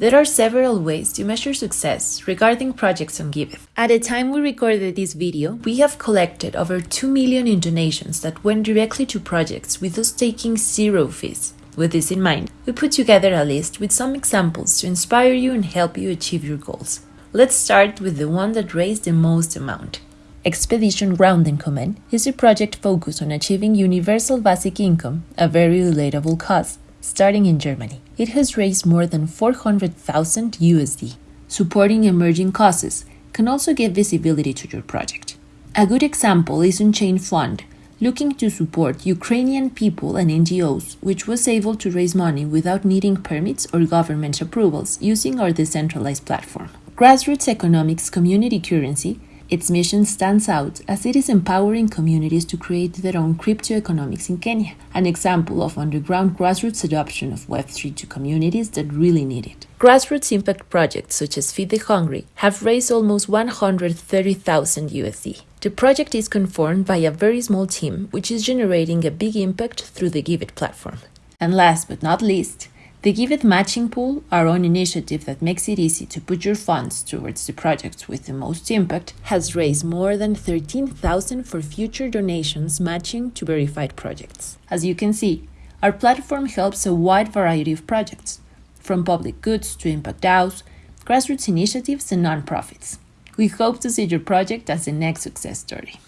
There are several ways to measure success regarding projects on Giveth. At the time we recorded this video, we have collected over 2 million in donations that went directly to projects with us taking zero fees. With this in mind, we put together a list with some examples to inspire you and help you achieve your goals. Let's start with the one that raised the most amount. Expedition Grundeinkommen is a project focused on achieving universal basic income, a very relatable cause, starting in Germany. It has raised more than 400,000 USD. Supporting emerging causes can also give visibility to your project. A good example is Unchain Fund, looking to support Ukrainian people and NGOs, which was able to raise money without needing permits or government approvals using our decentralized platform. Grassroots Economics Community Currency its mission stands out as it is empowering communities to create their own crypto economics in Kenya, an example of underground grassroots adoption of Web3 to communities that really need it. Grassroots impact projects such as Feed the Hungry have raised almost 130,000 USD. The project is conformed by a very small team, which is generating a big impact through the Giveth platform. And last but not least, the Giveth Matching Pool, our own initiative that makes it easy to put your funds towards the projects with the most impact, has raised more than 13,000 for future donations matching to verified projects. As you can see, our platform helps a wide variety of projects, from public goods to impact DAOs, grassroots initiatives, and nonprofits. We hope to see your project as the next success story.